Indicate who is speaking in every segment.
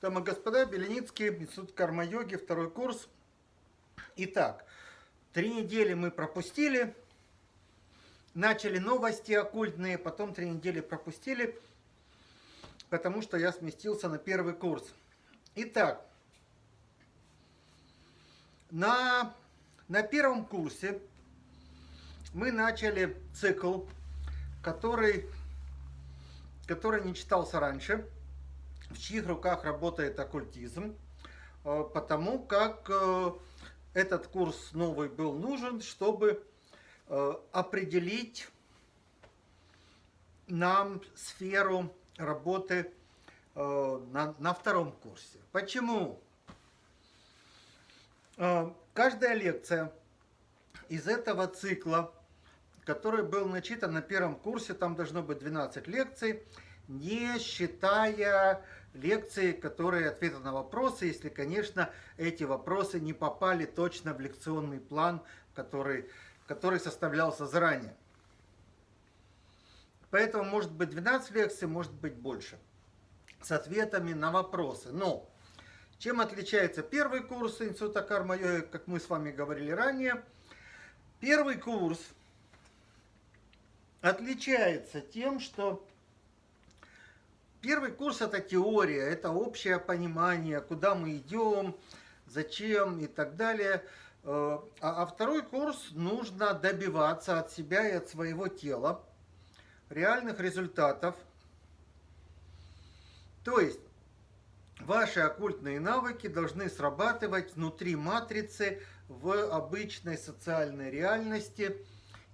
Speaker 1: Дамы и господа, Беленицкий, Институт карма-йоги, второй курс. Итак, три недели мы пропустили, начали новости оккультные, потом три недели пропустили, потому что я сместился на первый курс. Итак, на, на первом курсе мы начали цикл, который, который не читался раньше – в чьих руках работает оккультизм, э, потому как э, этот курс новый был нужен, чтобы э, определить нам сферу работы на, на втором курсе. Почему? Каждая лекция из этого цикла, который был начитан на первом курсе, там должно быть 12 лекций, не считая лекции, которые ответы на вопросы, если, конечно, эти вопросы не попали точно в лекционный план, который, который составлялся заранее. Поэтому может быть 12 лекций, может быть больше, с ответами на вопросы. Но чем отличается первый курс Института карма как мы с вами говорили ранее? Первый курс отличается тем, что Первый курс это теория, это общее понимание, куда мы идем, зачем и так далее. Э, а, а второй курс нужно добиваться от себя и от своего тела реальных результатов. То есть ваши оккультные навыки должны срабатывать внутри матрицы в обычной социальной реальности –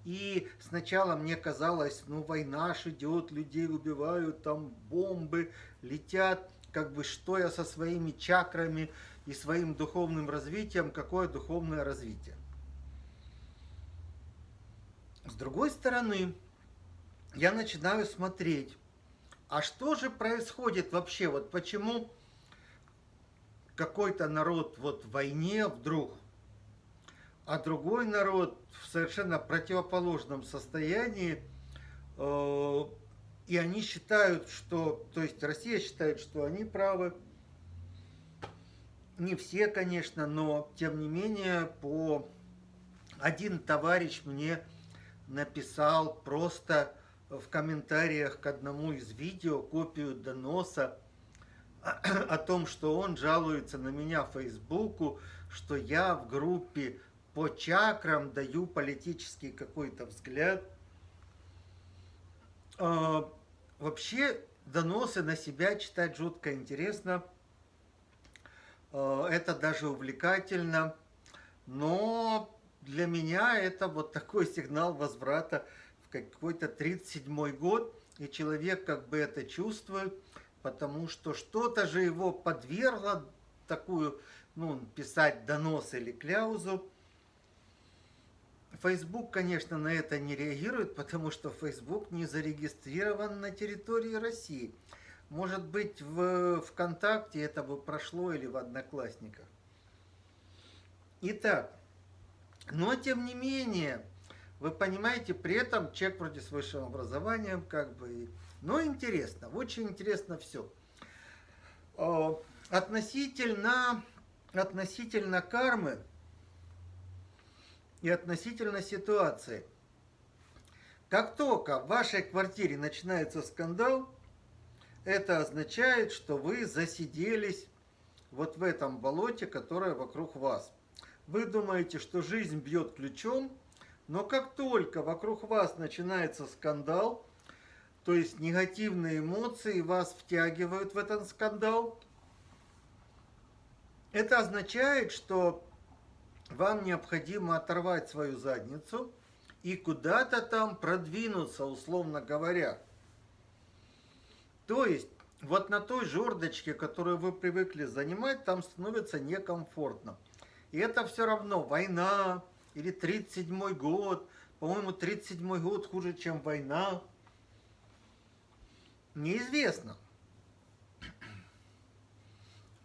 Speaker 1: и сначала мне казалось, ну война ж идет, людей убивают, там бомбы летят, как бы что я со своими чакрами и своим духовным развитием, какое духовное развитие. С другой стороны, я начинаю смотреть, а что же происходит вообще, вот почему какой-то народ вот в войне вдруг а другой народ в совершенно противоположном состоянии, э, и они считают, что, то есть Россия считает, что они правы, не все, конечно, но тем не менее, по один товарищ мне написал просто в комментариях к одному из видео копию доноса о том, что он жалуется на меня в Фейсбуку, что я в группе по чакрам даю политический какой-то взгляд. А, вообще доносы на себя читать жутко интересно. А, это даже увлекательно. Но для меня это вот такой сигнал возврата в какой-то 37 год. И человек как бы это чувствует, потому что что-то же его подвергло такую, ну, писать донос или кляузу. Facebook, конечно, на это не реагирует, потому что Facebook не зарегистрирован на территории России. Может быть, в ВКонтакте это бы прошло или в Одноклассниках. Итак, но тем не менее, вы понимаете, при этом человек вроде с высшим образованием, как бы, но интересно, очень интересно все. Относительно, относительно кармы, и относительно ситуации. Как только в вашей квартире начинается скандал, это означает, что вы засиделись вот в этом болоте, которое вокруг вас. Вы думаете, что жизнь бьет ключом, но как только вокруг вас начинается скандал, то есть негативные эмоции вас втягивают в этот скандал, это означает, что вам необходимо оторвать свою задницу и куда-то там продвинуться, условно говоря. То есть, вот на той жердочке, которую вы привыкли занимать, там становится некомфортно. И это все равно война или 37 год. По-моему, 37 год хуже, чем война. Неизвестно.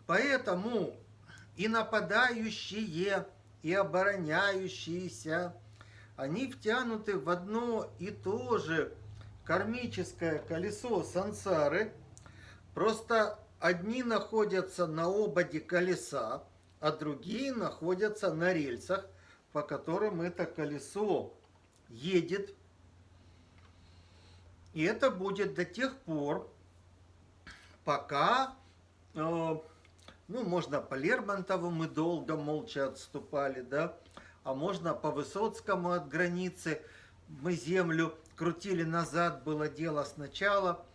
Speaker 1: Поэтому и нападающие и обороняющиеся, они втянуты в одно и то же кармическое колесо сансары, просто одни находятся на ободе колеса, а другие находятся на рельсах, по которым это колесо едет. И это будет до тех пор, пока, э, ну, можно по Лермонтову мы долго молча отступали, да, а можно по Высоцкому от границы мы землю крутили назад, было дело сначала.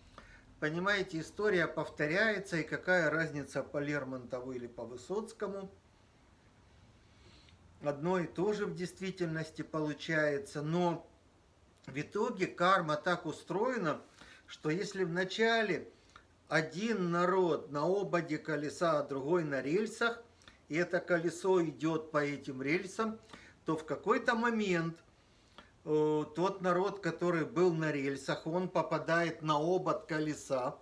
Speaker 1: Понимаете, история повторяется, и какая разница по Лермонтову или по Высоцкому. Одно и то же в действительности получается, но в итоге карма так устроена, что если в начале один народ на ободе колеса, а другой на рельсах, и это колесо идет по этим рельсам, то в какой-то момент э, тот народ, который был на рельсах, он попадает на обод колеса,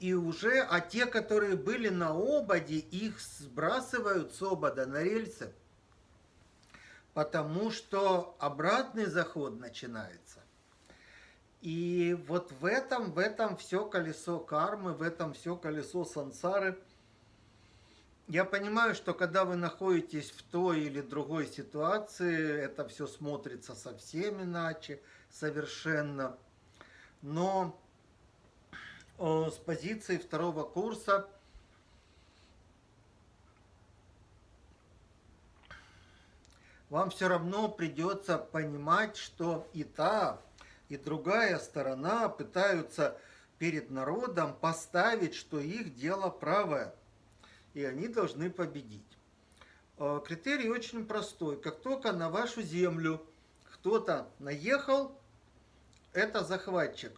Speaker 1: и уже, а те, которые были на ободе, их сбрасывают с обода на рельсы, потому что обратный заход начинается. И вот в этом, в этом все колесо кармы, в этом все колесо сансары. Я понимаю, что когда вы находитесь в той или другой ситуации, это все смотрится совсем иначе, совершенно. Но с позиции второго курса вам все равно придется понимать, что и та, и другая сторона пытаются перед народом поставить, что их дело правое, и они должны победить. Э, критерий очень простой. Как только на вашу землю кто-то наехал, это захватчик.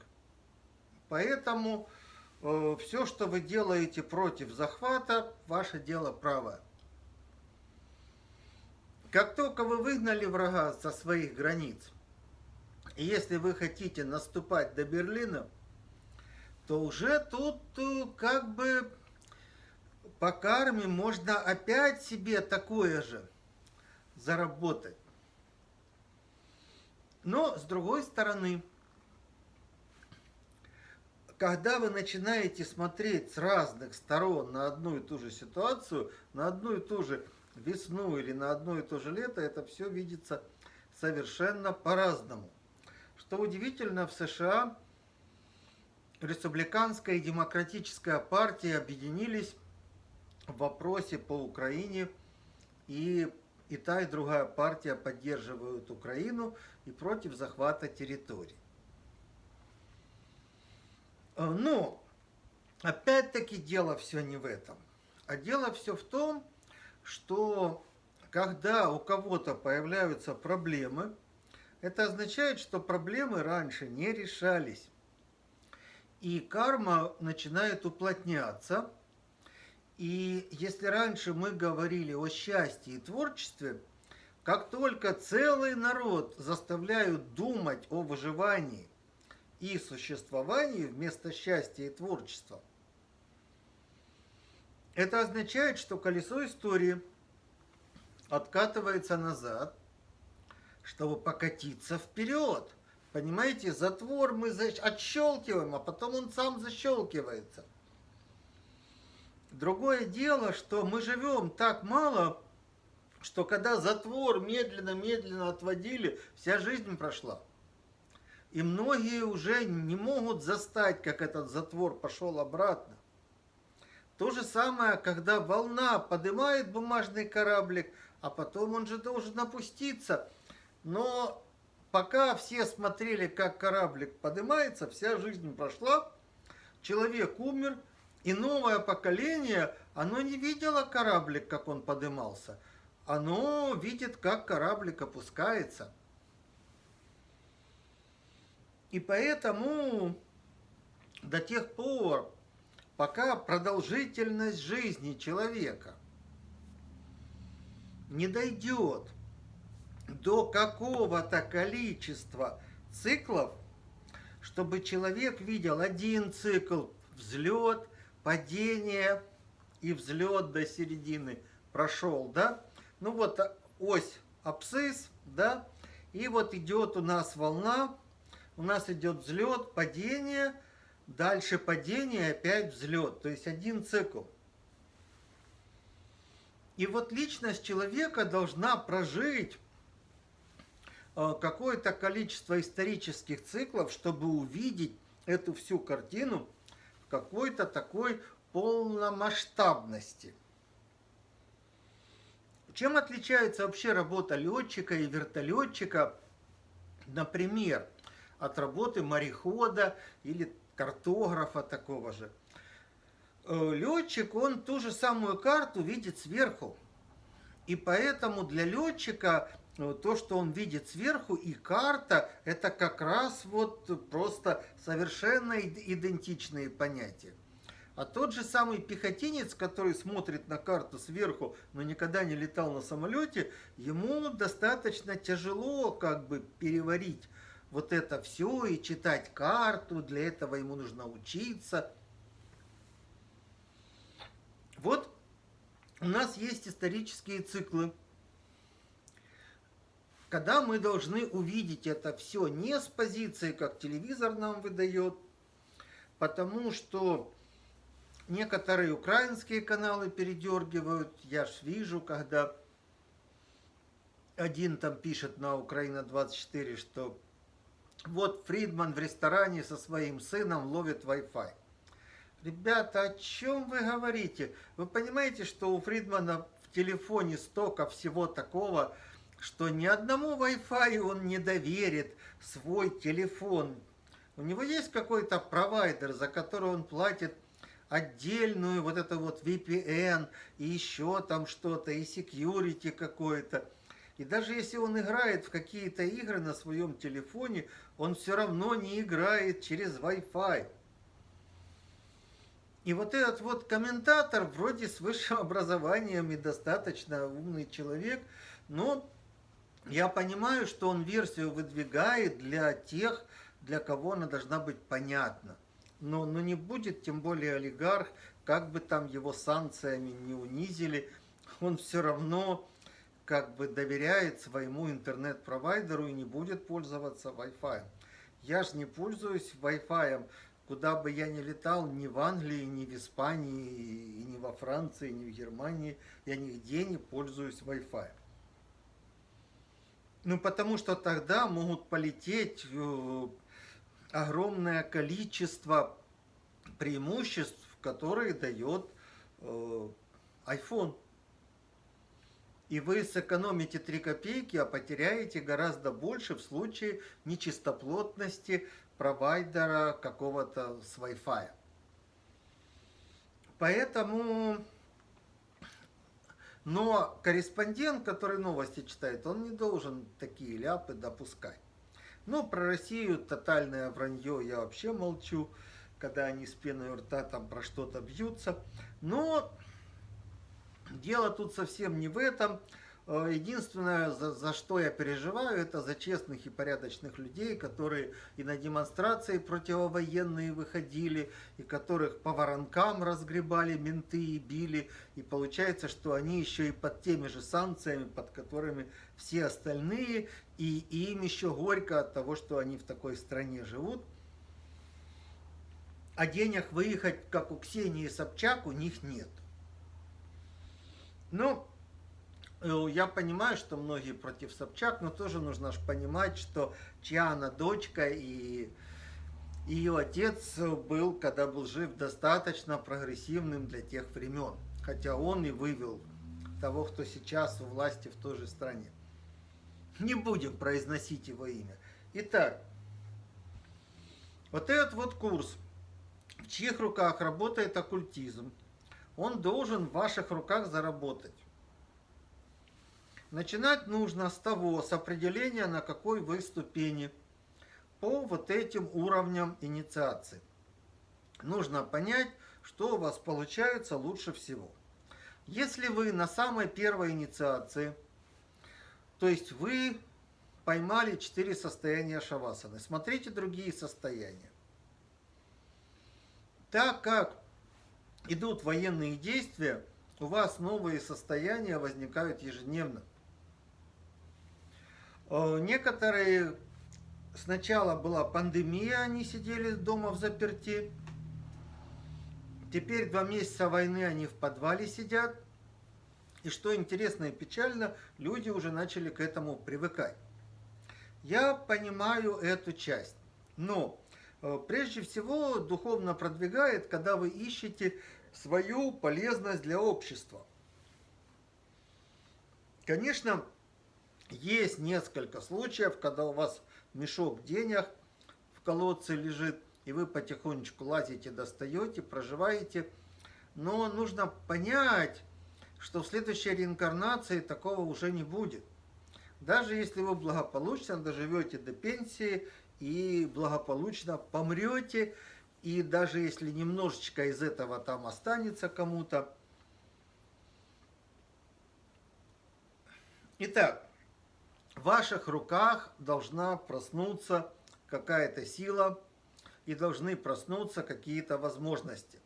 Speaker 1: Поэтому э, все, что вы делаете против захвата, ваше дело правое. Как только вы выгнали врага со своих границ, если вы хотите наступать до Берлина, то уже тут э, как бы по карме можно опять себе такое же заработать. Но с другой стороны, когда вы начинаете смотреть с разных сторон на одну и ту же ситуацию, на одну и ту же весну или на одно и то же лето, это все видится совершенно по-разному. Что удивительно, в США республиканская и демократическая партии объединились в вопросе по Украине, и и та, и другая партия поддерживают Украину и против захвата территорий. Э, но, опять-таки, дело все не в этом. А дело все в том, что когда у кого-то появляются проблемы, это означает, что проблемы раньше не решались. И карма начинает уплотняться. И если раньше мы говорили о счастье и творчестве, как только целый народ заставляют думать о выживании и существовании вместо счастья и творчества, это означает, что колесо истории откатывается назад, чтобы покатиться вперед. Понимаете, затвор мы отщелкиваем, а потом он сам защелкивается. Другое дело, что мы живем так мало, что когда затвор медленно-медленно отводили, вся жизнь прошла. И многие уже не могут застать, как этот затвор пошел обратно. То же самое, когда волна поднимает бумажный кораблик, а потом он же должен опуститься – но пока все смотрели, как кораблик поднимается, вся жизнь прошла, человек умер, и новое поколение, оно не видело кораблик, как он поднимался. Оно видит, как кораблик опускается. И поэтому до тех пор, пока продолжительность жизни человека не дойдет до какого-то количества циклов, чтобы человек видел один цикл, взлет, падение и взлет до середины прошел, да? Ну вот ось абсцисс, да? И вот идет у нас волна, у нас идет взлет, падение, дальше падение, опять взлет. То есть один цикл. И вот личность человека должна прожить э, какое-то количество исторических циклов, чтобы увидеть эту всю картину в какой-то такой полномасштабности. Чем отличается вообще работа летчика и вертолетчика, например, от работы морехода или картографа такого же? Э, летчик, он ту же самую карту видит сверху. И поэтому для летчика э, то, что он видит сверху, и карта, это как раз вот просто совершенно идентичные понятия. А тот же самый пехотинец, который смотрит на карту сверху, но никогда не летал на самолете, ему достаточно тяжело как бы переварить вот это все и читать карту, для этого ему нужно учиться. Вот у нас есть исторические циклы, когда мы должны увидеть это все не с позиции, как телевизор нам выдает, потому что некоторые украинские каналы передергивают. Я ж вижу, когда один там пишет на Украина 24, что вот Фридман в ресторане со своим сыном ловит Wi-Fi. Ребята, о чем вы говорите? Вы понимаете, что у Фридмана в телефоне столько всего такого, что ни одному Wi-Fi он не доверит свой телефон. У него есть какой-то провайдер, за который он платит отдельную вот это вот VPN и еще там что-то, и security какое-то. И даже если он играет в какие-то игры на своем телефоне, он все равно не играет через Wi-Fi. И вот этот вот комментатор, вроде с высшим образованием и достаточно умный человек, но я понимаю, что он версию выдвигает для тех, для кого она должна быть понятна. Но, но не будет, тем более олигарх, как бы там его санкциями не унизили, он все равно как бы доверяет своему интернет-провайдеру и не будет пользоваться Wi-Fi. Я же не пользуюсь Wi-Fi Куда бы я ни летал, ни в Англии, ни в Испании, ни во Франции, ни в Германии, я нигде не пользуюсь Wi-Fi. Ну, потому что тогда могут полететь э, огромное количество преимуществ, которые дает э, iPhone. И вы сэкономите 3 копейки, а потеряете гораздо больше в случае нечистоплотности провайдера какого-то с Wi-Fi. Поэтому, но корреспондент, который новости читает, он не должен такие ляпы допускать. Ну, про Россию тотальное вранье я вообще молчу, когда они с пеной у рта там про что-то бьются. Но дело тут совсем не в этом. Э, единственное, за, за что я переживаю, это за честных и порядочных людей, которые и на демонстрации противовоенные выходили, и которых по воронкам разгребали менты и били. И получается, что они еще и под теми же санкциями, под которыми все остальные, и, и им еще горько от того, что они в такой стране живут. А денег выехать, как у Ксении Собчак, у них нет. Ну, я понимаю, что многие против Собчак, но тоже нужно же понимать, что чья она дочка и ее отец был, когда был жив, достаточно прогрессивным для тех времен. Хотя он и вывел того, кто сейчас у власти в той же стране. Не будем произносить его имя. Итак, вот этот вот курс, в чьих руках работает оккультизм, он должен в ваших руках заработать. Начинать нужно с того, с определения, на какой вы ступени по вот этим уровням инициации. Нужно понять, что у вас получается лучше всего. Если вы на самой первой инициации, то есть вы поймали четыре состояния шавасаны, смотрите другие состояния. Так как идут военные действия, у вас новые состояния возникают ежедневно. Э, некоторые, сначала была пандемия, они сидели дома в заперти, Теперь два месяца войны они в подвале сидят. И что интересно и печально, люди уже начали к этому привыкать. Я понимаю эту часть. Но э, прежде всего духовно продвигает, когда вы ищете свою полезность для общества. Конечно, есть несколько случаев, когда у вас мешок денег в колодце лежит, и вы потихонечку лазите, достаете, проживаете. Но нужно понять, что в следующей реинкарнации такого уже не будет. Даже если вы благополучно доживете до пенсии и благополучно помрете, и даже если немножечко из этого там останется кому-то. Итак, в ваших руках должна проснуться какая-то сила и должны проснуться какие-то возможности.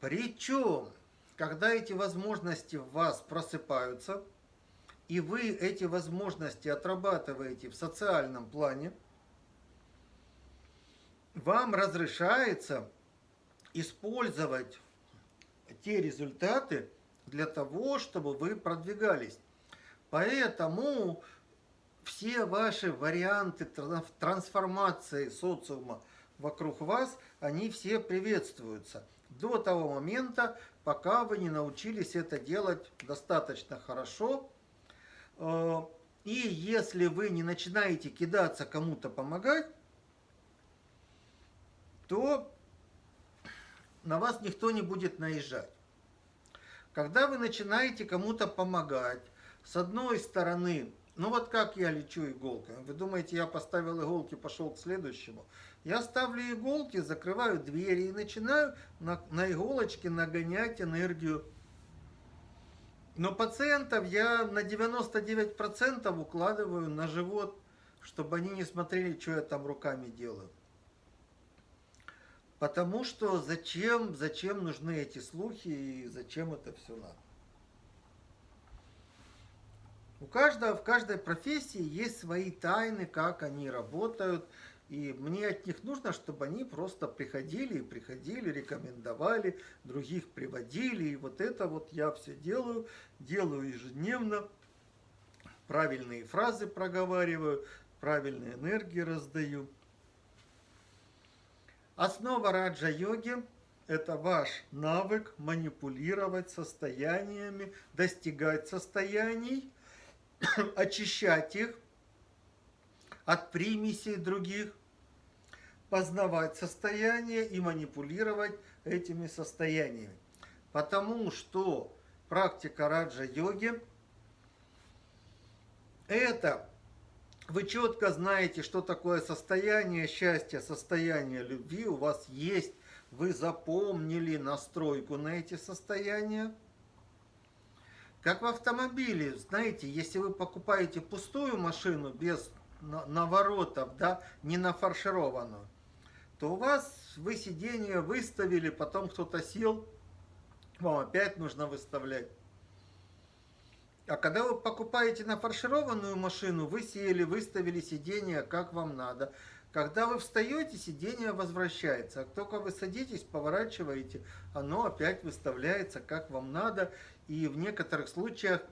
Speaker 1: Причем, когда эти возможности в вас просыпаются, и вы эти возможности отрабатываете в социальном плане, вам разрешается использовать те результаты для того, чтобы вы продвигались. Поэтому все ваши варианты трансформации социума вокруг вас, они все приветствуются. До того момента, пока вы не научились это делать достаточно хорошо. Э, и если вы не начинаете кидаться кому-то помогать, то на вас никто не будет наезжать. Когда вы начинаете кому-то помогать, с одной стороны, ну вот как я лечу иголками. Вы думаете, я поставил иголки, пошел к следующему? Я ставлю иголки, закрываю двери и начинаю на, на иголочке нагонять энергию. Но пациентов я на 99% укладываю на живот, чтобы они не смотрели, что я там руками делаю. Потому что зачем, зачем нужны эти слухи и зачем это все надо? У каждого, в каждой профессии есть свои тайны, как они работают. И мне от них нужно, чтобы они просто приходили и приходили, рекомендовали, других приводили. И вот это вот я все делаю, делаю ежедневно. Правильные фразы проговариваю, правильные энергии раздаю. Основа раджа-йоги – это ваш навык манипулировать состояниями, достигать состояний, очищать их от примесей других, познавать состояние и манипулировать этими состояниями. Потому что практика раджа-йоги – это вы четко знаете, что такое состояние счастья, состояние любви, у вас есть, вы запомнили настройку на эти состояния. Как в автомобиле, знаете, если вы покупаете пустую машину без наворотов, да, не нафаршированную, то у вас вы сиденье выставили, потом кто-то сел, вам опять нужно выставлять. А когда вы покупаете нафаршированную машину, вы сели, выставили сиденье, как вам надо. Когда вы встаете, сиденье возвращается. А только вы садитесь, поворачиваете, оно опять выставляется, как вам надо. И в некоторых случаях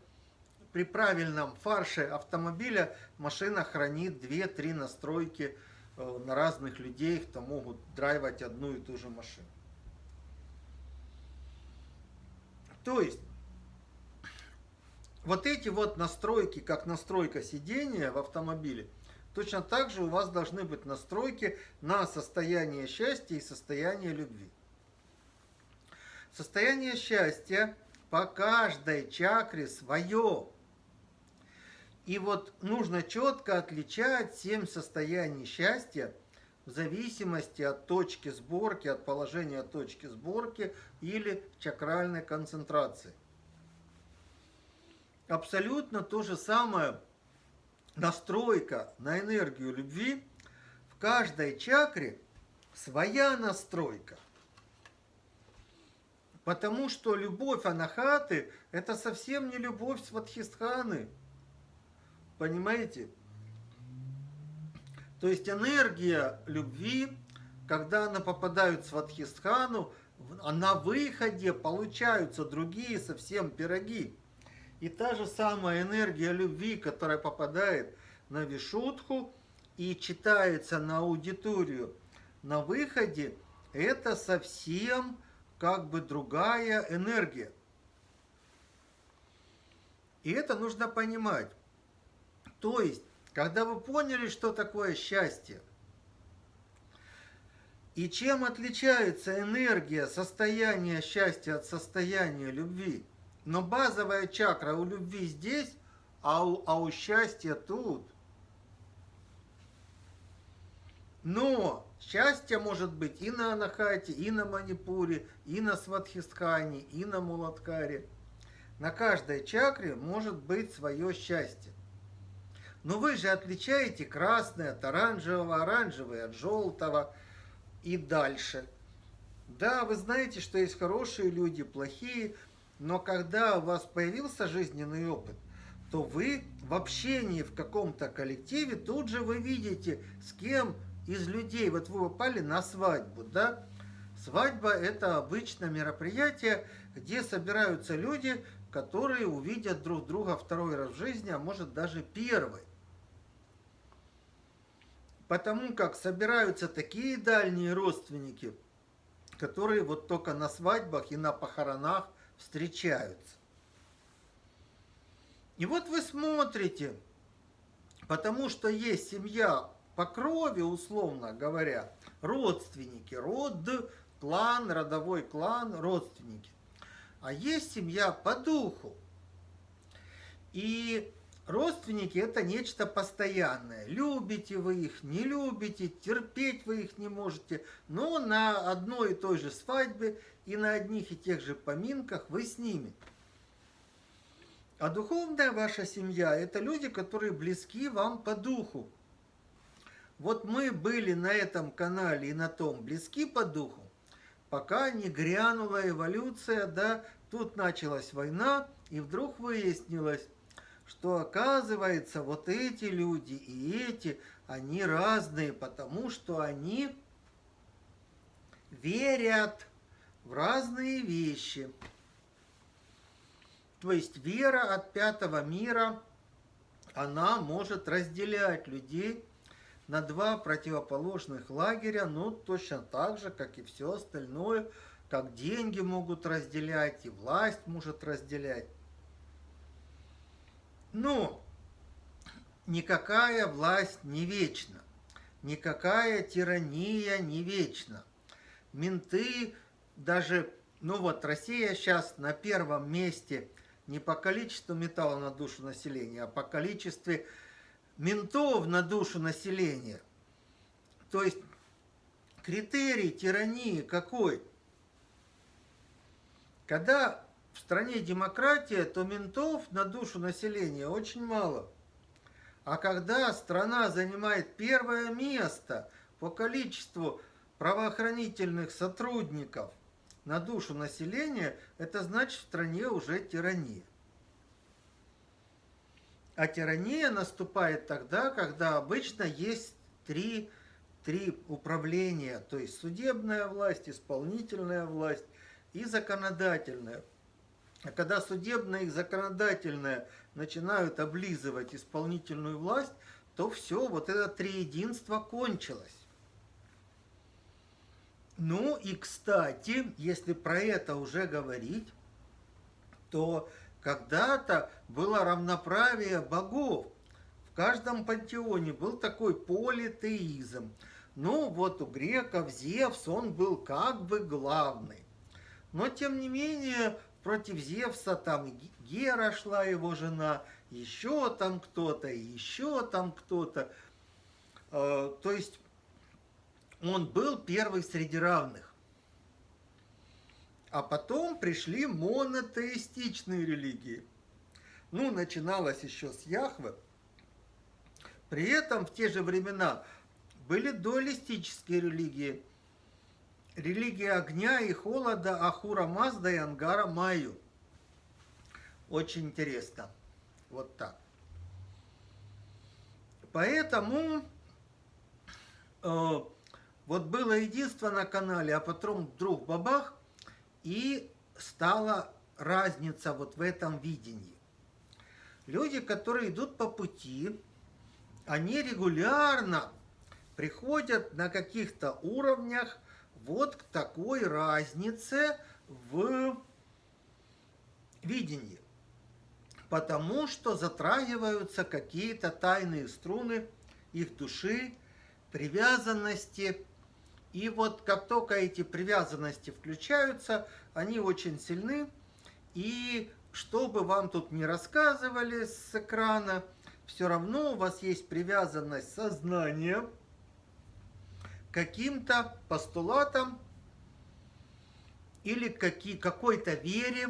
Speaker 1: при правильном фарше автомобиля машина хранит 2-3 настройки э, на разных людей, кто могут драйвать одну и ту же машину. То есть, вот эти вот настройки, как настройка сидения в автомобиле, точно так же у вас должны быть настройки на состояние счастья и состояние любви. Состояние счастья по каждой чакре свое. И вот нужно четко отличать семь состояний счастья в зависимости от точки сборки, от положения точки сборки или чакральной концентрации абсолютно то же самое настройка на энергию любви. В каждой чакре своя настройка. Потому что любовь анахаты – это совсем не любовь сватхистханы. Понимаете? То есть энергия любви когда она попадает в Сватхистхану, на выходе получаются другие совсем пироги. И та же самая энергия любви, которая попадает на Вишутху и читается на аудиторию на выходе, это совсем как бы другая энергия. И это нужно понимать. То есть, когда вы поняли, что такое счастье, и чем отличается энергия состояния счастья от состояния любви? Но базовая чакра у любви здесь, а у, а у счастья тут. Но счастье может быть и на Анахате, и на Манипуре, и на Сватхистхане, и на Муладкаре. На каждой чакре может быть свое счастье. Но вы же отличаете красное от оранжевого, оранжевое от желтого и дальше. Да, вы знаете, что есть хорошие люди, плохие, но когда у вас появился жизненный опыт, то вы в общении в каком-то коллективе тут же вы видите, с кем из людей, вот вы попали на свадьбу, да? Свадьба – это обычное мероприятие, где собираются люди, которые увидят друг друга второй раз в жизни, а может даже первый. Потому как собираются такие дальние родственники, которые вот только на свадьбах и на похоронах встречаются. И вот вы смотрите, потому что есть семья по крови, условно говоря, родственники, род, клан, родовой клан, родственники. А есть семья по духу. И родственники это нечто постоянное. Любите вы их, не любите, терпеть вы их не можете, но на одной и той же свадьбе и на одних и тех же поминках вы с ними. А духовная ваша семья – это люди, которые близки вам по духу. Вот мы были на этом канале и на том близки по духу, пока не грянула эволюция, да, тут началась война, и вдруг выяснилось, что оказывается вот эти люди и эти, они разные, потому что они верят в разные вещи. То есть вера от пятого мира, она может разделять людей на два противоположных лагеря, ну, точно так же, как и все остальное, как деньги могут разделять, и власть может разделять. Но никакая власть не вечна, никакая тирания не вечна. Менты, даже, ну вот, Россия сейчас на первом месте не по количеству металла на душу населения, а по количеству ментов на душу населения. То есть критерий тирании какой? Когда в стране демократия, то ментов на душу населения очень мало. А когда страна занимает первое место по количеству правоохранительных сотрудников на душу населения, это значит в стране уже тирания. А тирания наступает тогда, когда обычно есть три, три управления, то есть судебная власть, исполнительная власть и законодательная. А когда судебная и законодательная начинают облизывать исполнительную власть, то все, вот это триединство кончилось. Ну и, кстати, если про это уже говорить, то когда-то было равноправие богов. В каждом пантеоне был такой политеизм. Ну, вот у греков Зевс, он был как бы главный. Но, тем не менее, против Зевса там Гера шла, его жена, еще там кто-то, еще там кто-то. Э, то есть, он был первый среди равных. А потом пришли монотеистичные религии. Ну, начиналось еще с Яхвы. При этом в те же времена были дуалистические религии. Религия огня и холода Ахура Мазда и Ангара Майю. Очень интересно. Вот так. Поэтому э, Вот было единство на канале, а потом вдруг бабах, и стала разница вот в этом видении. Люди, которые идут по пути, они регулярно приходят на каких-то уровнях вот к такой разнице в видении. Потому что затрагиваются какие-то тайные струны их души, привязанности. И вот как только эти привязанности включаются, они очень сильны. И что бы вам тут ни рассказывали с экрана, все равно у вас есть привязанность сознания каким-то постулатам или какой-то вере.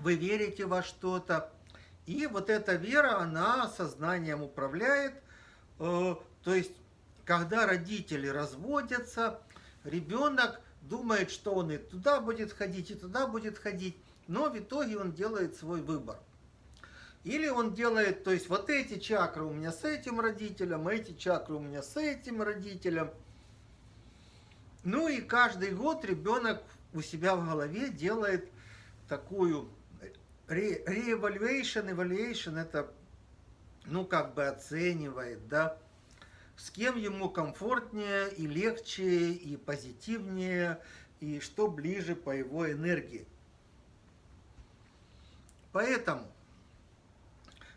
Speaker 1: Вы верите во что-то. И вот эта вера, она сознанием управляет. Э, то есть, когда родители разводятся, ребенок думает, что он и туда будет ходить, и туда будет ходить, но в итоге он делает свой выбор. Или он делает, то есть вот эти чакры у меня с этим родителем, эти чакры у меня с этим родителем. Ну и каждый год ребенок у себя в голове делает такую re-evaluation, evaluation это, ну, как бы оценивает, да, с кем ему комфортнее и легче, и позитивнее, и что ближе по его энергии. Поэтому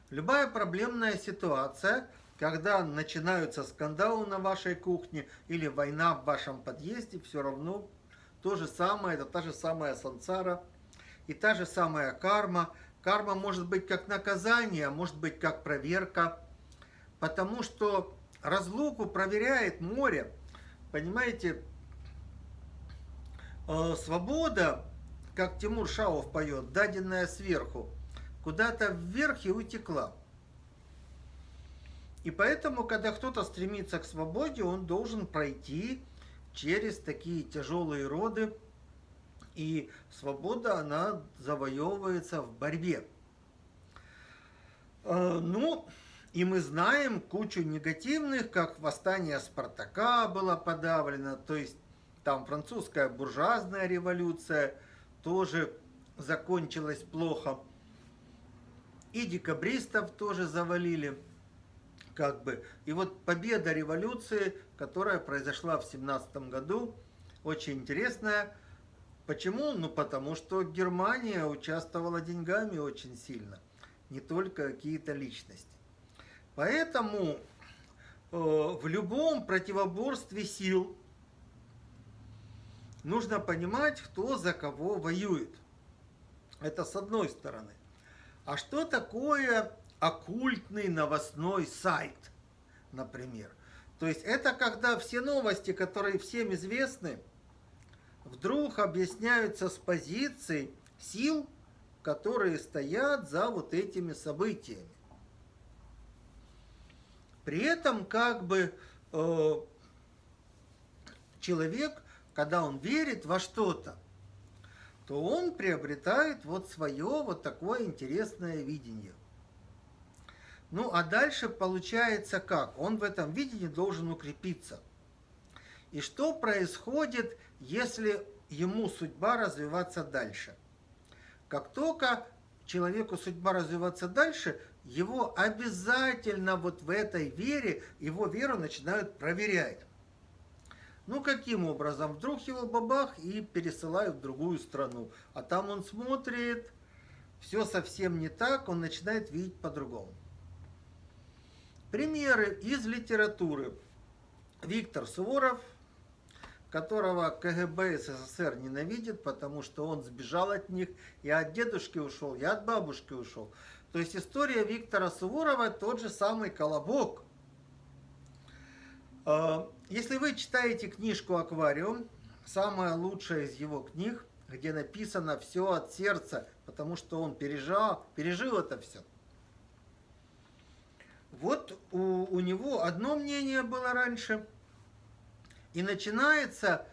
Speaker 1: любая проблемная ситуация, когда начинаются скандалы на вашей кухне или война в вашем подъезде, все равно то же самое, это та же самая сансара и та же самая карма. Карма может быть как наказание, может быть как проверка, потому что разлуку проверяет море. Понимаете, э, свобода, как Тимур Шаов поет, даденная сверху, куда-то вверх и утекла. И поэтому, когда кто-то стремится к свободе, он должен пройти через такие тяжелые роды. И свобода, она завоевывается в борьбе. Э, ну, и мы знаем кучу негативных, как восстание Спартака было подавлено, то есть там французская буржуазная революция тоже закончилась плохо. И декабристов тоже завалили, как бы. И вот победа революции, которая произошла в семнадцатом году, очень интересная. Почему? Ну, потому что Германия участвовала деньгами очень сильно, не только какие-то личности. Поэтому э, в любом противоборстве сил нужно понимать, кто за кого воюет. Это с одной стороны. А что такое оккультный новостной сайт, например? То есть это когда все новости, которые всем известны, вдруг объясняются с позиций сил, которые стоят за вот этими событиями. При этом как бы э, человек, когда он верит во что-то, то он приобретает вот свое вот такое интересное видение. Ну, а дальше получается как? Он в этом видении должен укрепиться. И что происходит, если ему судьба развиваться дальше? Как только человеку судьба развиваться дальше, его обязательно вот в этой вере, его веру начинают проверять. Ну, каким образом? Вдруг его бабах и пересылают в другую страну. А там он смотрит, все совсем не так, он начинает видеть по-другому. Примеры из литературы. Виктор Суворов, которого КГБ СССР ненавидит, потому что он сбежал от них. Я от дедушки ушел, я от бабушки ушел. То есть история Виктора Суворова тот же самый колобок. А, если вы читаете книжку «Аквариум», самая лучшая из его книг, где написано все от сердца, потому что он пережил, пережил это все. Вот у, у него одно мнение было раньше, и начинается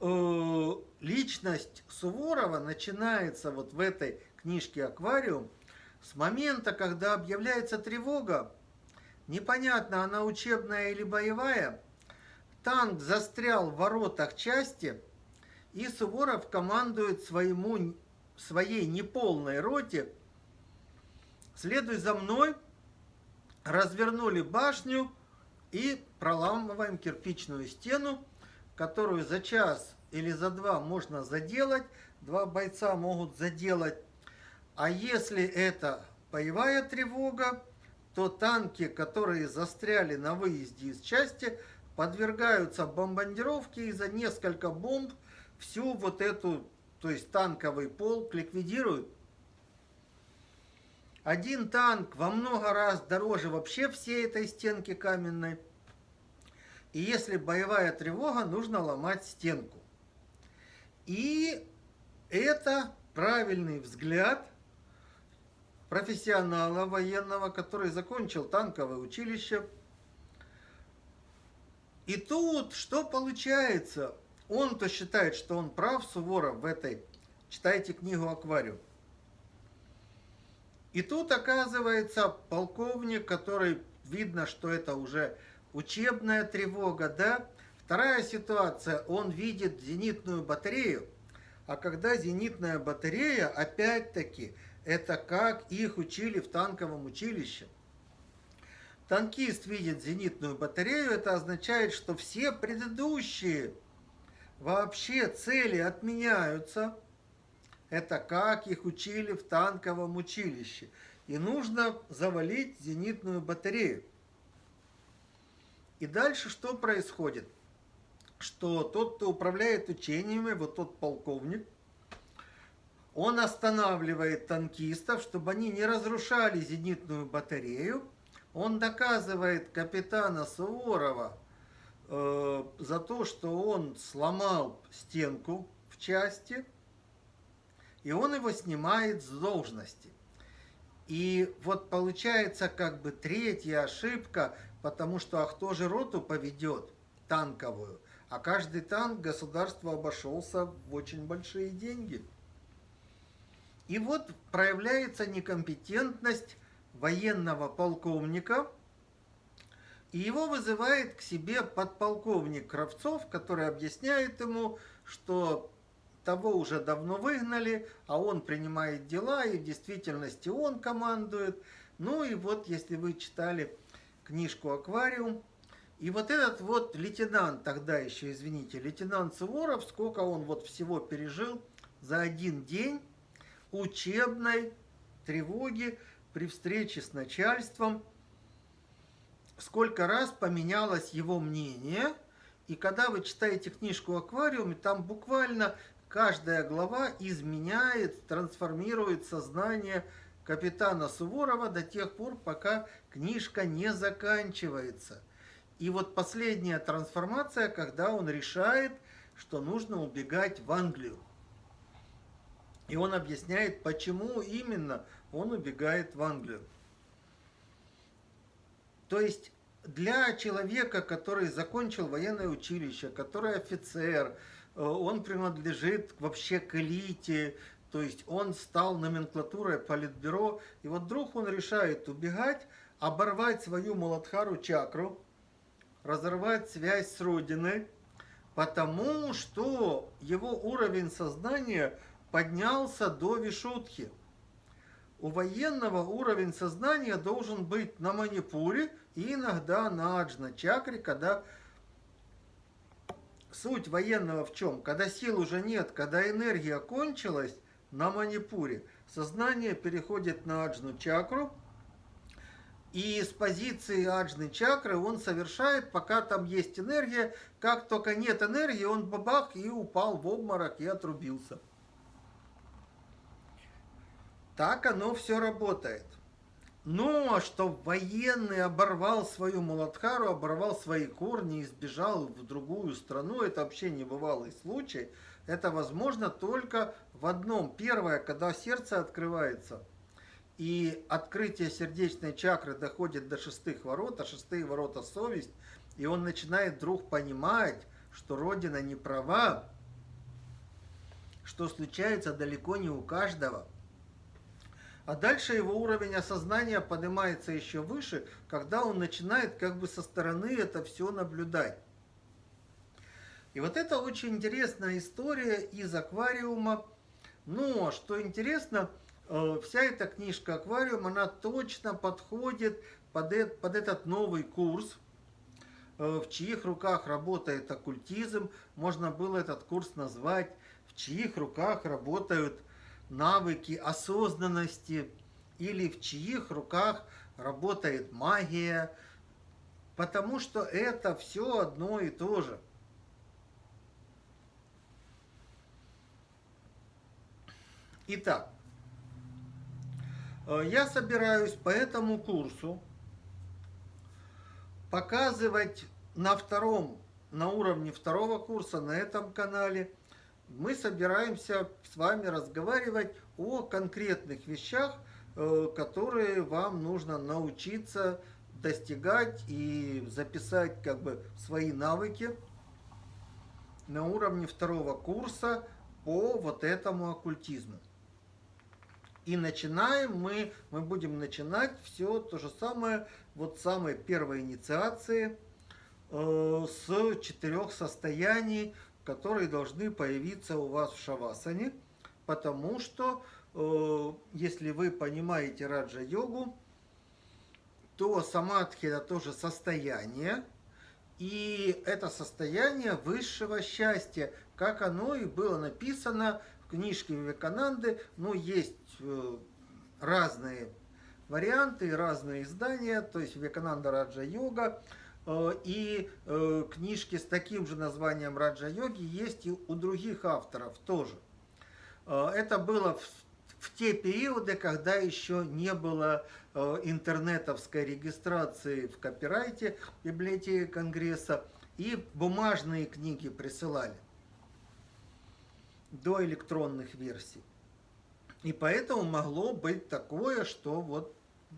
Speaker 1: э, личность Суворова, начинается вот в этой книжке «Аквариум», с момента, когда объявляется тревога, непонятно, она учебная или боевая, танк застрял в воротах части, и Суворов командует своему, своей неполной роте, следуй за мной, развернули башню и проламываем кирпичную стену, которую за час или за два можно заделать, два бойца могут заделать. А если это боевая тревога, то танки, которые застряли на выезде из части, подвергаются бомбардировке и за несколько бомб всю вот эту, то есть танковый полк ликвидируют. Один танк во много раз дороже вообще всей этой стенки каменной. И если боевая тревога, нужно ломать стенку. И это правильный взгляд профессионала военного, который закончил танковое училище. И тут что получается? Он-то считает, что он прав, Суворов, в этой. Читайте книгу «Аквариум». И тут оказывается полковник, который видно, что это уже учебная тревога, да? Вторая ситуация, он видит зенитную батарею, а когда зенитная батарея, опять-таки, это как их учили в танковом училище. Танкист видит зенитную батарею, это означает, что все предыдущие вообще цели отменяются. Это как их учили в танковом училище. И нужно завалить зенитную батарею. И дальше что происходит? Что тот, кто управляет учениями, вот тот полковник, он останавливает танкистов, чтобы они не разрушали зенитную батарею. Он доказывает капитана Суворова э, за то, что он сломал стенку в части, и он его снимает с должности. И вот получается как бы третья ошибка, потому что а кто же роту поведет танковую? А каждый танк государство обошелся в очень большие деньги. И вот проявляется некомпетентность военного полковника, и его вызывает к себе подполковник Кравцов, который объясняет ему, что того уже давно выгнали, а он принимает дела, и в действительности он командует. Ну и вот, если вы читали книжку «Аквариум», и вот этот вот лейтенант, тогда еще, извините, лейтенант Суворов, сколько он вот всего пережил за один день, учебной тревоги при встрече с начальством, сколько раз поменялось его мнение. И когда вы читаете книжку «Аквариум», там буквально каждая глава изменяет, трансформирует сознание капитана Суворова до тех пор, пока книжка не заканчивается. И вот последняя трансформация, когда он решает, что нужно убегать в Англию. И он объясняет, почему именно он убегает в Англию. То есть для человека, который закончил военное училище, который офицер, э, он принадлежит вообще к элите, то есть он стал номенклатурой политбюро, и вот вдруг он решает убегать, оборвать свою Маладхару чакру, разорвать связь с Родиной, потому что его уровень сознания – поднялся до Вишутхи. У военного уровень сознания должен быть на манипуре и иногда на аджна-чакре, когда суть военного в чем? Когда сил уже нет, когда энергия кончилась на манипуре, сознание переходит на аджну-чакру, и с позиции аджны чакры он совершает, пока там есть энергия, как только нет энергии, он бабах и упал в обморок и отрубился. Так оно все работает. А что военный оборвал свою Муладхару, оборвал свои корни и сбежал в другую страну, это вообще не бывалый случай. Это возможно только в одном. Первое, когда сердце открывается, и открытие сердечной чакры доходит до шестых ворот, а шестые ворота совесть, и он начинает вдруг понимать, что Родина не права, что случается далеко не у каждого – а дальше его уровень осознания поднимается еще выше, когда он начинает как бы со стороны это все наблюдать. И вот это очень интересная история из аквариума. Но, что интересно, э, вся эта книжка «Аквариум», она точно подходит под, под этот новый курс, э, в чьих руках работает оккультизм. Можно было этот курс назвать «В чьих руках работают навыки осознанности» или «В чьих руках работает магия», потому что это все одно и то же – Итак, э, я собираюсь по этому курсу показывать на втором, на уровне второго курса на этом канале. Мы собираемся с вами разговаривать о конкретных вещах, э, которые вам нужно научиться достигать и записать как бы свои навыки на уровне второго курса по вот этому оккультизму. И начинаем мы, мы будем начинать все то же самое, вот самой первой инициации э, с четырех состояний, которые должны появиться у вас в шавасане, потому что э, если вы понимаете раджа-йогу, то самадхи это тоже состояние, и это состояние высшего счастья, как оно и было написано в книжке Вивекананды, ну, есть Э, разные варианты, разные издания, то есть Векананда Раджа Йога, и э, книжки с таким же названием Раджа Йоги есть и у других авторов тоже. Это было в, в те периоды, когда еще не было интернетовской регистрации в копирайте библиотеки Конгресса, и бумажные книги присылали до электронных версий. И поэтому могло быть такое, что вот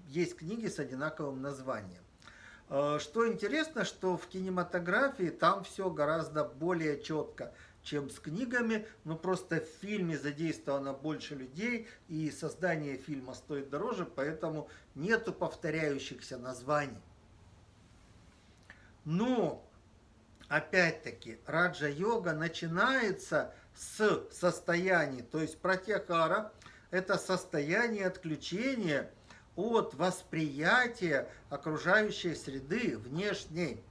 Speaker 1: есть книги с одинаковым названием. Э, что интересно, что в кинематографии там все гораздо более четко, чем с книгами, но просто в фильме задействовано больше людей, и создание фильма стоит дороже, поэтому нету повторяющихся названий. Но, опять-таки, раджа-йога начинается с состояний, то есть протяхара – это состояние отключения от восприятия окружающей среды внешней.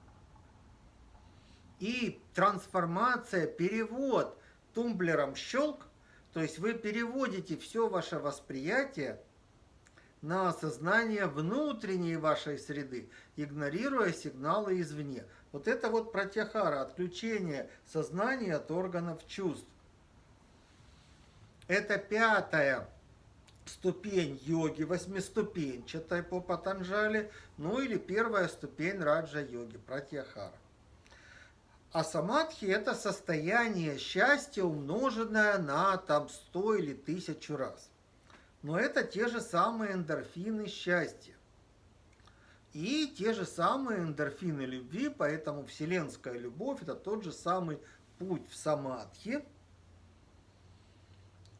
Speaker 1: И трансформация, перевод тумблером щелк, то есть вы переводите все ваше восприятие на осознание внутренней вашей среды, игнорируя сигналы извне. Вот это вот протяхара, отключение сознания от органов чувств. Это пятая ступень йоги, восьмиступенчатой по Патанджали, ну или первая ступень раджа-йоги, пратьяхара. А самадхи – это состояние счастья, умноженное на там 100 или 1000 раз. Но это те же самые эндорфины счастья. И те же самые эндорфины любви, поэтому вселенская любовь – это тот же самый путь в самадхи.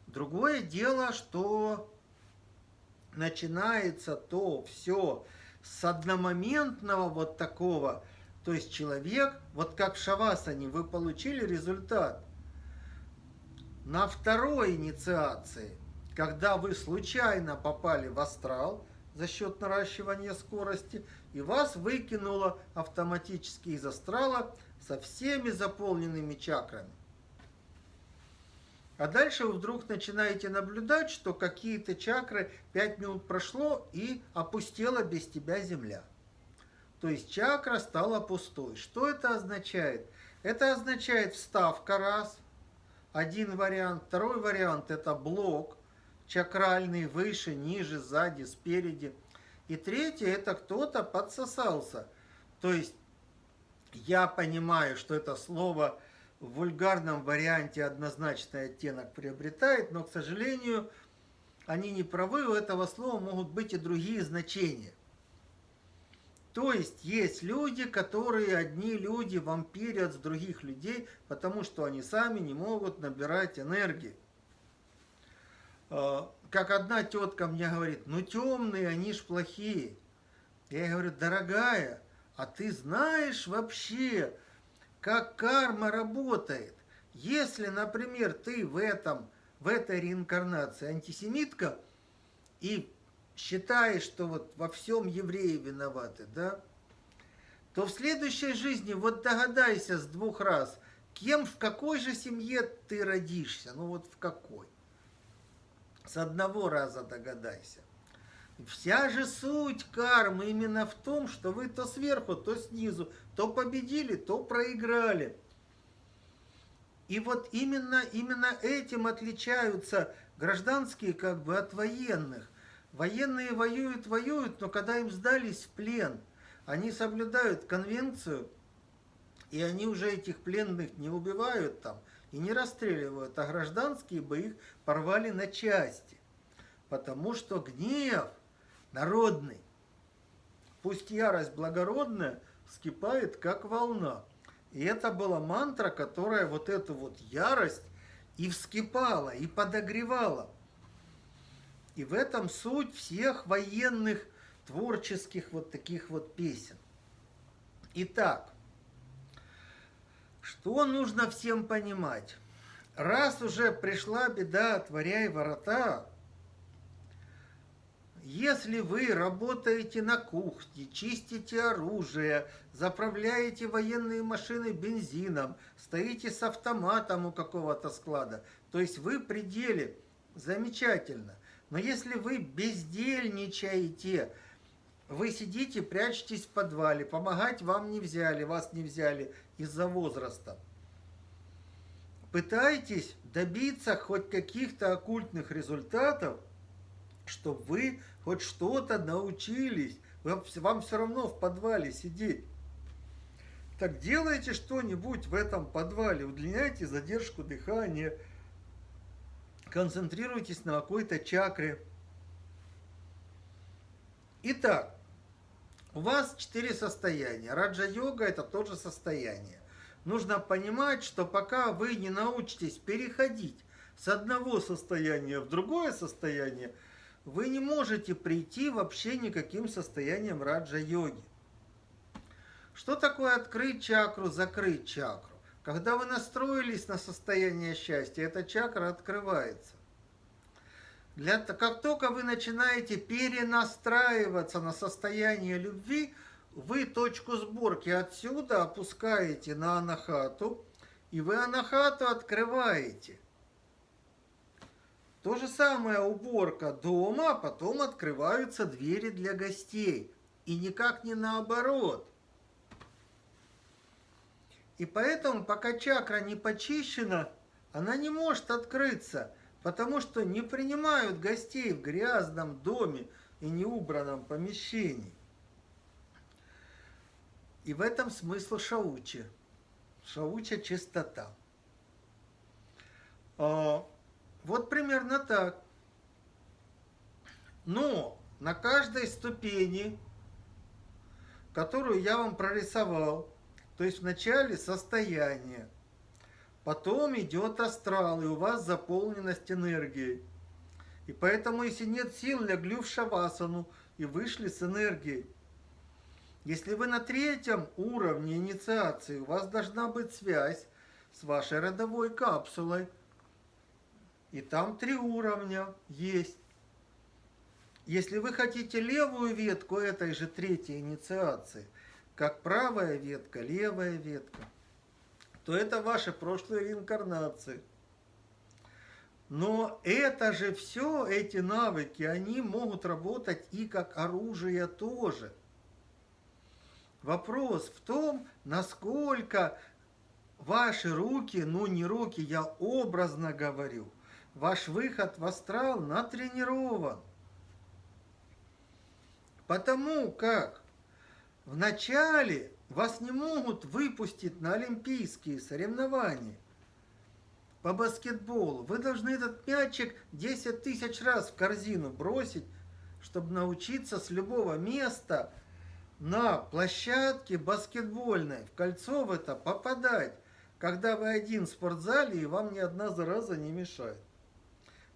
Speaker 1: Другое дело, что начинается то все с одномоментного вот такого, то есть человек, вот как в Шавасане, вы получили результат. На второй инициации, когда вы случайно попали в астрал за счет наращивания скорости, и вас выкинуло автоматически из астрала со всеми заполненными чакрами. А дальше вы вдруг начинаете наблюдать, что какие-то чакры 5 минут прошло и опустела без тебя земля. То есть чакра стала пустой. Что это означает? Это означает вставка раз, один вариант. Второй вариант это блок чакральный выше, ниже, сзади, спереди. И третье это кто-то подсосался. То есть я понимаю, что это слово в вульгарном варианте однозначный оттенок приобретает, но, к сожалению, они не правы, у этого слова могут быть и другие значения. То есть есть люди, которые одни люди вампирят с других людей, потому что они сами не могут набирать энергии. А, как одна тетка мне говорит, ну темные, они ж плохие. Я говорю, дорогая, а ты знаешь вообще, как карма работает. Если, например, ты в, этом, в этой реинкарнации антисемитка и считаешь, что вот во всем евреи виноваты, да, то в следующей жизни вот догадайся с двух раз, кем, в какой же семье ты родишься, ну вот в какой. С одного раза догадайся. Вся же суть кармы именно в том, что вы то сверху, то снизу, то победили, то проиграли. И вот именно, именно этим отличаются гражданские как бы от военных. Военные воюют, воюют, но когда им сдались в плен, они соблюдают конвенцию, и они уже этих пленных не убивают там и не расстреливают, а гражданские бы их порвали на части. Потому что гнев народный, пусть ярость благородная, вскипает как волна. И это была мантра, которая вот эту вот ярость и вскипала, и подогревала. И в этом суть всех военных творческих вот таких вот песен. Итак, что нужно всем понимать? Раз уже пришла беда, отворяй ворота, если вы работаете на кухне, чистите оружие, заправляете военные машины бензином, стоите с автоматом у какого-то склада, то есть вы при деле, замечательно. Но если вы бездельничаете, вы сидите, прячетесь в подвале, помогать вам не взяли, вас не взяли из-за возраста. Пытайтесь добиться хоть каких-то оккультных результатов, чтобы вы хоть что-то научились. Вам все равно в подвале сидеть. Так делайте что-нибудь в этом подвале, удлиняйте задержку дыхания, концентрируйтесь на какой-то чакре. Итак, у вас четыре состояния. Раджа-йога – это тоже состояние. Нужно понимать, что пока вы не научитесь переходить с одного состояния в другое состояние, вы не можете прийти вообще никаким состоянием раджа-йоги. Что такое открыть чакру, закрыть чакру? Когда вы настроились на состояние счастья, эта чакра открывается. Для, как только вы начинаете перенастраиваться на состояние любви, вы точку сборки отсюда опускаете на анахату, и вы анахату открываете. То же самое уборка дома, а потом открываются двери для гостей. И никак не наоборот. И поэтому, пока чакра не почищена, она не может открыться, потому что не принимают гостей в грязном доме и неубранном помещении. И в этом смысл шаучи. Шауча – чистота. Вот примерно так. Но на каждой ступени, которую я вам прорисовал, то есть вначале состояние, потом идет астрал, и у вас заполненность энергией. И поэтому, если нет сил, легли в шавасану и вышли с энергией. Если вы на третьем уровне инициации, у вас должна быть связь с вашей родовой капсулой. И там три уровня есть. Если вы хотите левую ветку этой же третьей инициации, как правая ветка, левая ветка, то это ваши прошлые реинкарнации. Но это же все, эти навыки, они могут работать и как оружие тоже. Вопрос в том, насколько ваши руки, ну не руки, я образно говорю, ваш выход в астрал натренирован. Потому как вначале вас не могут выпустить на олимпийские соревнования по баскетболу. Вы должны этот мячик 10 тысяч раз в корзину бросить, чтобы научиться с любого места на площадке баскетбольной в кольцо в это попадать, когда вы один в спортзале и вам ни одна зараза не мешает.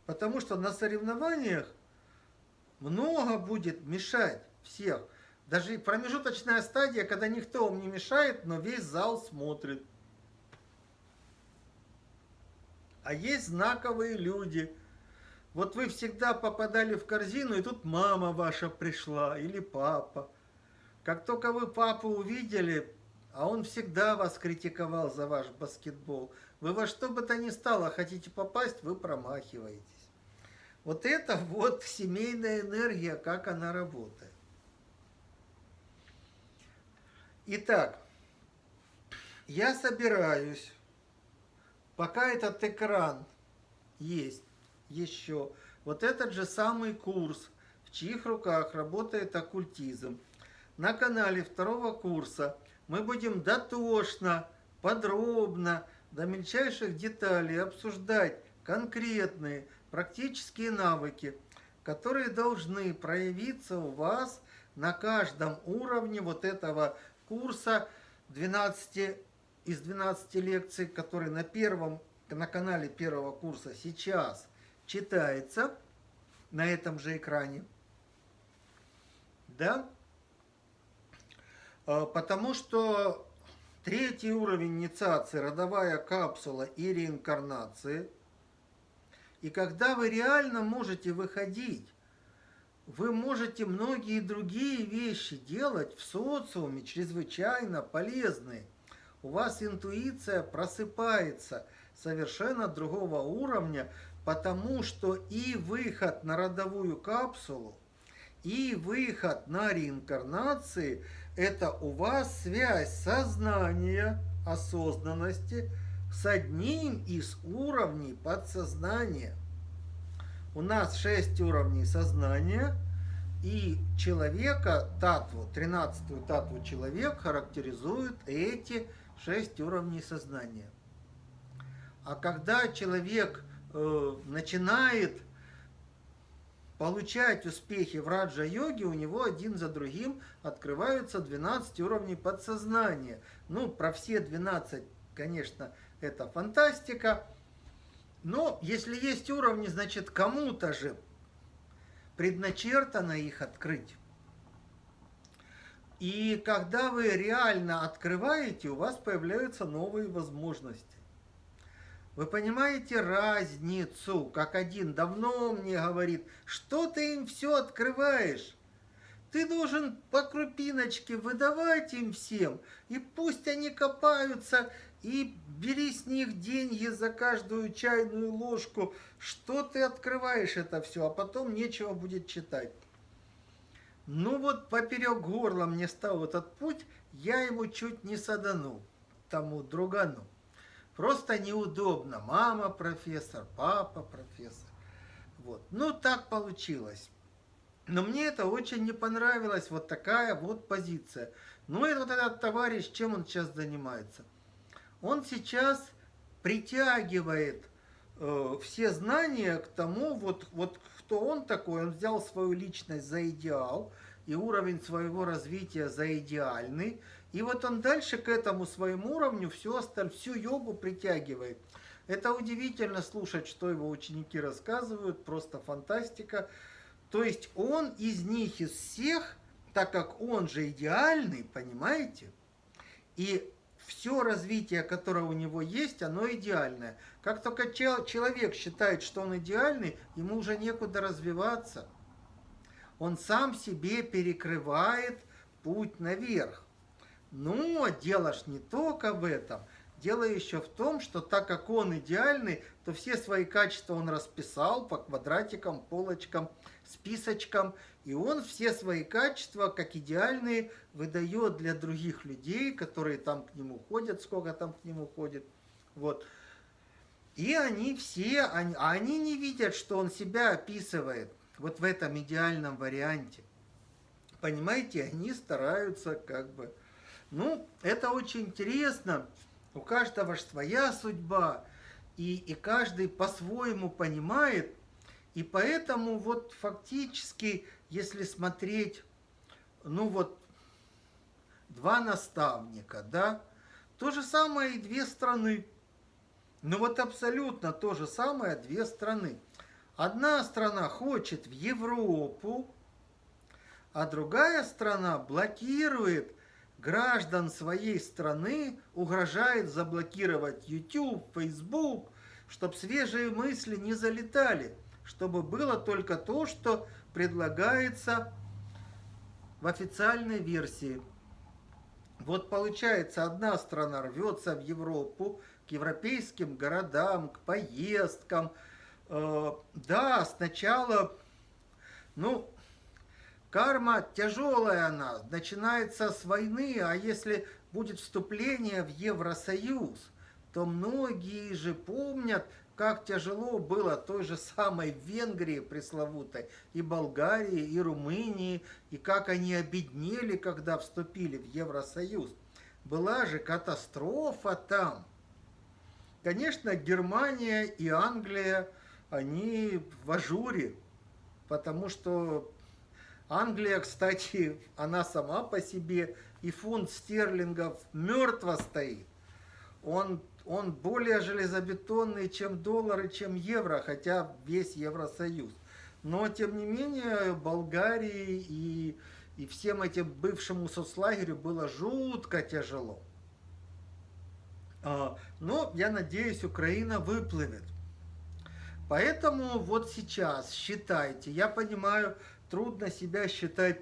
Speaker 1: Потому что на соревнованиях много будет мешать всех. Даже промежуточная стадия, когда никто вам не мешает, но весь зал смотрит. А есть знаковые люди. Вот вы всегда попадали в корзину, и тут мама ваша пришла или папа. Как только вы папу увидели, а он всегда вас критиковал за ваш баскетбол, вы во что бы то ни стало хотите попасть, вы промахиваетесь. Вот это вот семейная энергия, как она работает. Итак, я собираюсь, пока этот экран есть еще, вот этот же самый курс, в чьих руках работает оккультизм, на канале второго курса мы будем дотошно, подробно, до мельчайших деталей обсуждать конкретные практические навыки, которые должны проявиться у вас на каждом уровне вот этого курса 12, из 12 лекций, который на, первом, на канале первого курса сейчас читается на этом же экране. Да? А, потому что третий уровень инициации, родовая капсула и реинкарнации. И когда вы реально можете выходить вы можете многие другие вещи делать в социуме, чрезвычайно полезные. У вас интуиция просыпается совершенно другого уровня, потому что и выход на родовую капсулу, и выход на реинкарнации – это у вас связь сознания, осознанности с одним из уровней подсознания – у нас 6 уровней сознания, и человека, татву, 13-ю татву человек характеризует эти 6 уровней сознания. А когда человек э, начинает получать успехи в раджа-йоге, у него один за другим открываются 12 уровней подсознания. Ну, про все 12, конечно, это фантастика. Но если есть уровни, значит кому-то же предначертано их открыть. И когда вы реально открываете, у вас появляются новые возможности. Вы понимаете разницу, как один давно мне говорит, что ты им все открываешь? Ты должен по крупиночке выдавать им всем, и пусть они копаются и бери с них деньги за каждую чайную ложку. Что ты открываешь это все, а потом нечего будет читать. Ну вот поперек горла мне стал этот путь, я ему чуть не саданул, тому другану. Просто неудобно. Мама профессор, папа профессор. Вот. Ну, так получилось. Но мне это очень не понравилось, вот такая вот позиция. Ну и вот этот товарищ, чем он сейчас занимается? Он сейчас притягивает э, все знания к тому, вот, вот кто он такой, он взял свою личность за идеал и уровень своего развития за идеальный, и вот он дальше к этому своему уровню всю, осталь, всю йогу притягивает. Это удивительно слушать, что его ученики рассказывают, просто фантастика. То есть он из них, из всех, так как он же идеальный, понимаете? И все развитие, которое у него есть, оно идеальное. Как только человек считает, что он идеальный, ему уже некуда развиваться. Он сам себе перекрывает путь наверх. Но дело ж не только в этом. Дело еще в том, что так как он идеальный, то все свои качества он расписал по квадратикам, полочкам, списочкам, и он все свои качества, как идеальные, выдает для других людей, которые там к нему ходят, сколько там к нему ходит. Вот. И они все, они, они не видят, что он себя описывает вот в этом идеальном варианте. Понимаете, они стараются как бы... Ну, это очень интересно. У каждого же своя судьба. И, и каждый по-своему понимает, и поэтому вот фактически, если смотреть, ну вот, два наставника, да, то же самое и две страны. Ну вот абсолютно то же самое две страны. Одна страна хочет в Европу, а другая страна блокирует граждан своей страны, угрожает заблокировать YouTube, Facebook, чтобы свежие мысли не залетали, чтобы было только то, что предлагается в официальной версии. Вот получается, одна страна рвется в Европу, к европейским городам, к поездкам. Э, да, сначала, ну, карма тяжелая она, начинается с войны, а если будет вступление в Евросоюз, то многие же помнят, как тяжело было той же самой Венгрии пресловутой, и Болгарии, и Румынии, и как они обеднели, когда вступили в Евросоюз. Была же катастрофа там. Конечно, Германия и Англия, они в ажуре, потому что Англия, кстати, она сама по себе, и фунт стерлингов мертво стоит. Он он более железобетонный, чем доллары, чем евро, хотя весь Евросоюз. Но, тем не менее, Болгарии и, и всем этим бывшему соцлагерю было жутко тяжело. А, но, я надеюсь, Украина выплывет. Поэтому вот сейчас считайте, я понимаю, трудно себя считать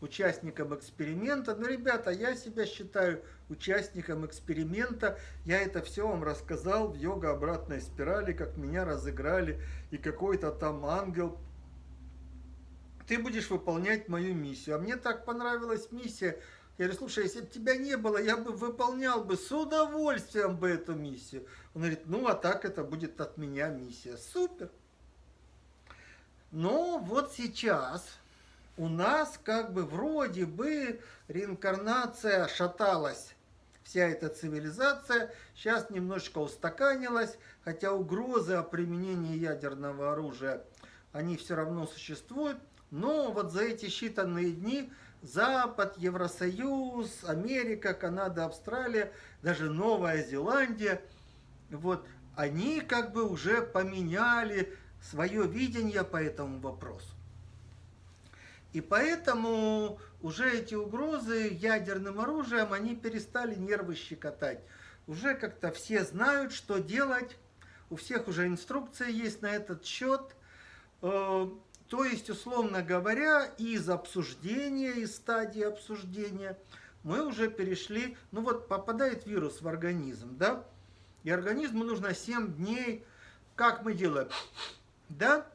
Speaker 1: участником эксперимента. Но, ребята, я себя считаю участником эксперимента. Я это все вам рассказал в йога обратной спирали, как меня разыграли, и какой-то там ангел. Ты будешь выполнять мою миссию. А мне так понравилась миссия. Я говорю, слушай, если бы тебя не было, я бы выполнял бы с удовольствием бы эту миссию. Он говорит, ну а так это будет от меня миссия. Супер. Но вот сейчас у нас как бы вроде бы реинкарнация шаталась. Вся эта цивилизация сейчас немножечко устаканилась, хотя угрозы о применении ядерного оружия, они все равно существуют. Но вот за эти считанные дни Запад, Евросоюз, Америка, Канада, Австралия, даже Новая Зеландия, вот, они как бы уже поменяли свое видение по этому вопросу. И поэтому уже эти угрозы ядерным оружием, они перестали нервы щекотать. Уже как-то все знают, что делать, у всех уже инструкция есть на этот счет. Э, то есть, условно говоря, из обсуждения, из стадии обсуждения мы уже перешли, ну вот попадает вирус в организм, да, и организму нужно 7 дней, как мы делаем, да,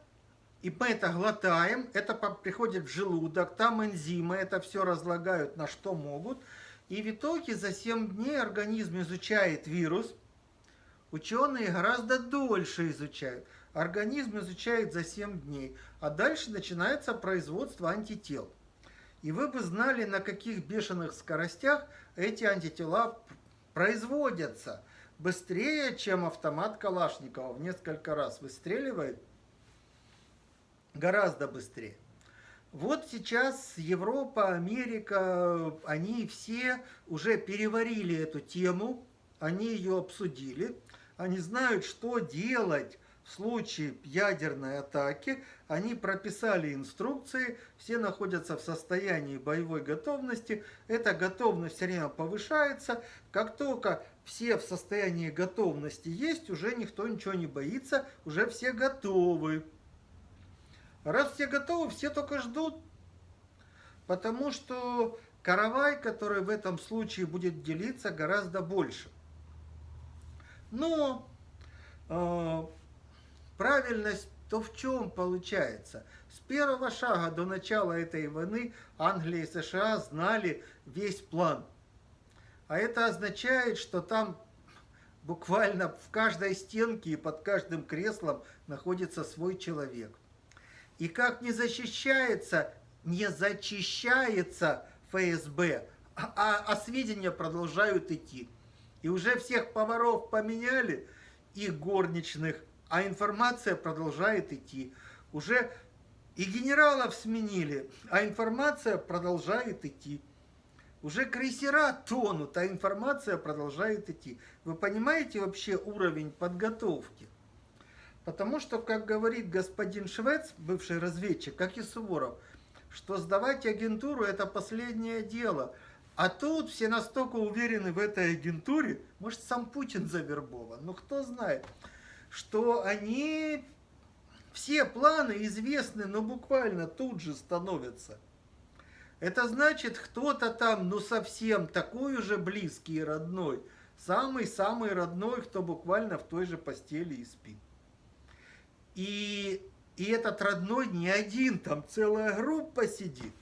Speaker 1: и мы это глотаем, это приходит в желудок, там энзимы это все разлагают на что могут. И в итоге за 7 дней организм изучает вирус. Ученые гораздо дольше изучают. Организм изучает за 7 дней. А дальше начинается производство антител. И вы бы знали, на каких бешеных скоростях эти антитела производятся. Быстрее, чем автомат Калашникова в несколько раз выстреливает гораздо быстрее. Вот сейчас Европа, Америка, они все уже переварили эту тему, они ее обсудили, они знают, что делать в случае ядерной атаки, они прописали инструкции, все находятся в состоянии боевой готовности, эта готовность все время повышается, как только все в состоянии готовности есть, уже никто ничего не боится, уже все готовы. Раз все готовы, все только ждут. Потому что каравай, который в этом случае будет делиться, гораздо больше. Но э, правильность то в чем получается? С первого шага до начала этой войны Англия и США знали весь план. А это означает, что там буквально в каждой стенке и под каждым креслом находится свой человек. И как не защищается, не зачищается ФСБ, а, а сведения продолжают идти. И уже всех поваров поменяли, и горничных, а информация продолжает идти. Уже и генералов сменили, а информация продолжает идти. Уже крейсера тонут, а информация продолжает идти. Вы понимаете вообще уровень подготовки? Потому что, как говорит господин Швец, бывший разведчик, как и Суворов, что сдавать агентуру – это последнее дело. А тут все настолько уверены в этой агентуре, может, сам Путин завербован, ну кто знает, что они, все планы известны, но буквально тут же становятся. Это значит, кто-то там, ну совсем такой уже близкий и родной, самый-самый родной, кто буквально в той же постели и спит. И, и этот родной не один, там целая группа сидит.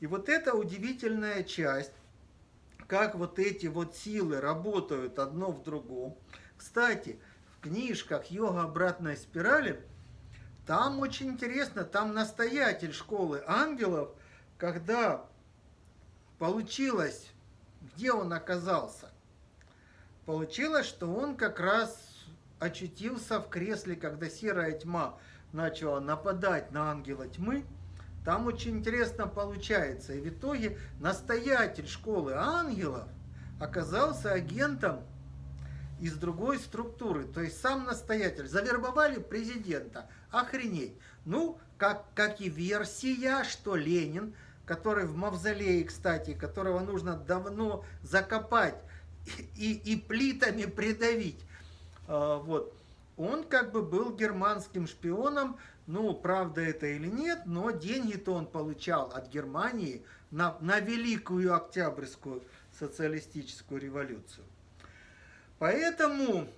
Speaker 1: И вот эта удивительная часть, как вот эти вот силы работают одно в другом. Кстати, в книжках «Йога обратной спирали» там очень интересно, там настоятель школы ангелов, когда получилось, где он оказался, получилось, что он как раз очутился в кресле, когда серая тьма начала нападать на ангела тьмы. Там очень интересно получается. И в итоге настоятель школы ангелов оказался агентом из другой структуры. То есть сам настоятель. Завербовали президента. Охренеть. Ну, как, как и версия, что Ленин, который в мавзолее, кстати, которого нужно давно закопать и, и плитами придавить, вот. Он как бы был германским шпионом, ну, правда это или нет, но деньги-то он получал от Германии на, на Великую Октябрьскую социалистическую революцию. Поэтому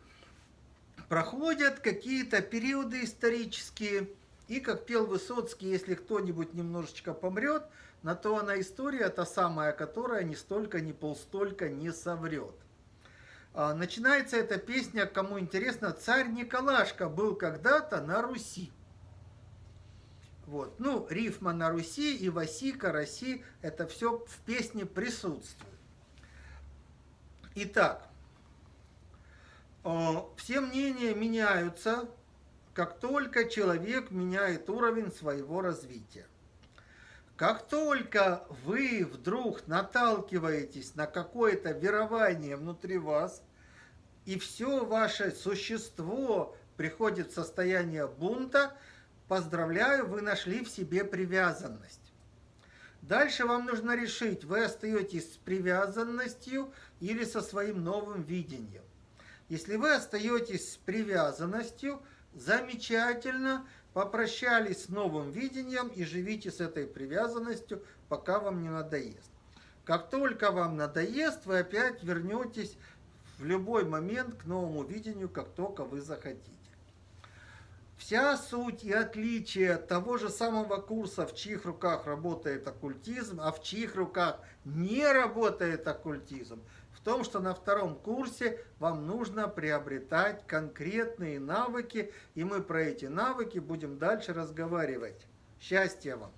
Speaker 1: проходят какие-то периоды исторические, и, как пел Высоцкий, если кто-нибудь немножечко помрет, на то она история, та самая, которая ни столько, ни полстолько не соврет. А, начинается эта песня, кому интересно, царь Николашка был когда-то на Руси. Вот. Ну, рифма на Руси и Васика, Росси, это все в песне присутствует. Итак, а, все мнения меняются, как только человек меняет уровень своего развития. Как только вы вдруг наталкиваетесь на какое-то верование внутри вас, и все ваше существо приходит в состояние бунта, поздравляю, вы нашли в себе привязанность. Дальше вам нужно решить, вы остаетесь с привязанностью или со своим новым видением. Если вы остаетесь с привязанностью, замечательно – Попрощались с новым видением и живите с этой привязанностью, пока вам не надоест. Как только вам надоест, вы опять вернетесь в любой момент к новому видению, как только вы захотите. Вся суть и отличие того же самого курса, в чьих руках работает оккультизм, а в чьих руках не работает оккультизм – том, что на втором курсе вам нужно приобретать конкретные навыки, и мы про эти навыки будем дальше разговаривать. Счастья вам!